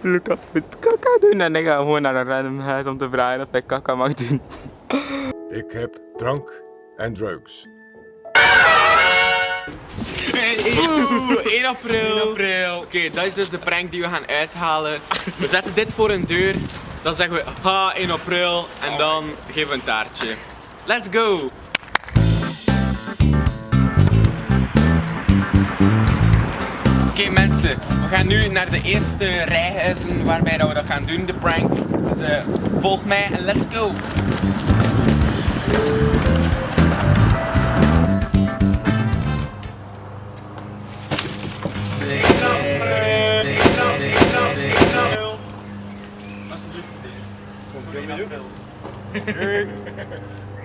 Lucas moet kaka doen en ik ga gewoon naar een random huis om te vragen of ik kaka mag doen. Ik heb drank en drugs. Oeh, 1 april. 1 april. Oké, dat is dus de prank die we gaan uithalen. We zetten dit voor een deur. Dan zeggen we ha 1 april en dan geven we een taartje. Let's go! Oké mensen, we gaan nu naar de eerste rijhuizen waarbij dat we dat gaan doen, de prank. Dus eh, volg mij en let's go!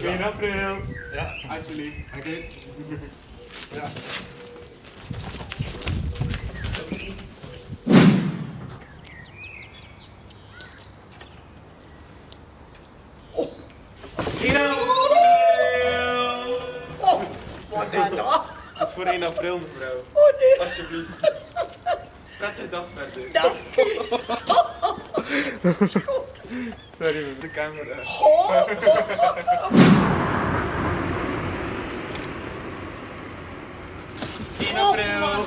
Ja, Alsjeblieft. oké. Ja. Wat gaat dat? Dat is voor 1 april mevrouw. Oh nee. Alsjeblieft. Prettige dag verder. Dank u. Sorry met de camera. 1 april.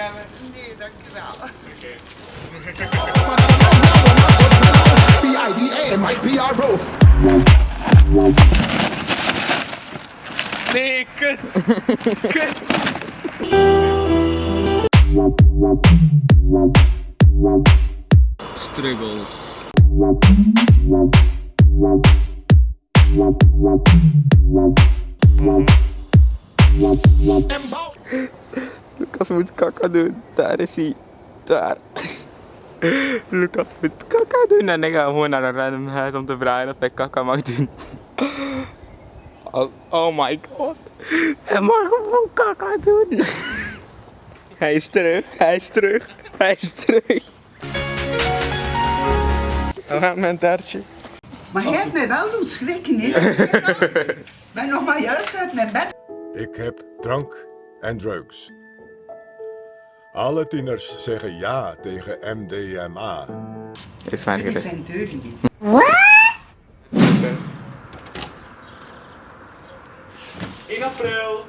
Een koekje nemen? Nee, dank u wel. Oké. Both. Nee, kut. Kut. Struggles. Lucas moet kaka doen. Daar is hij. Daar. Lucas moet kaka doen en ik ga gewoon naar een random huis om te vragen of ik kaka mag doen. Oh, oh my god. Hij mag gewoon kaka doen. Hij is terug, hij is terug, hij is terug. We gaan mijn taartje. Maar jij hebt mij wel doen schrikken, hè? Ik ben nog maar juist uit mijn bed. Ik heb drank en drugs. Alle tieners zeggen ja tegen MDMA. Is waar Dit zijn deuren niet. In april.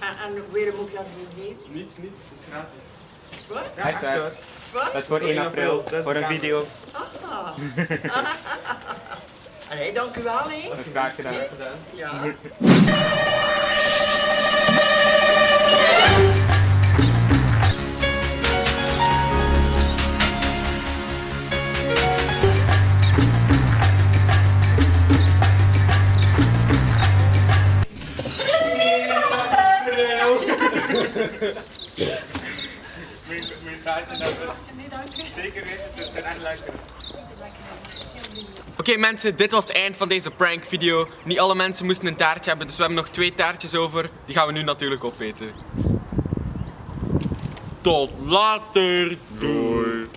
En, en weer moet ik dat doen, Niets, niets. Het is gratis. Wat? Ja, echt waar. Dat is voor 1 april, Dat is voor een video. Allee, dank u wel, hè? Dat is graag gedaan. Ja. Mijn taartje hebben. Zeker weten, ze zijn echt lekker. Oké mensen, dit was het eind van deze prank video. Niet alle mensen moesten een taartje hebben, dus we hebben nog twee taartjes over. Die gaan we nu natuurlijk opeten. Tot later. Doei.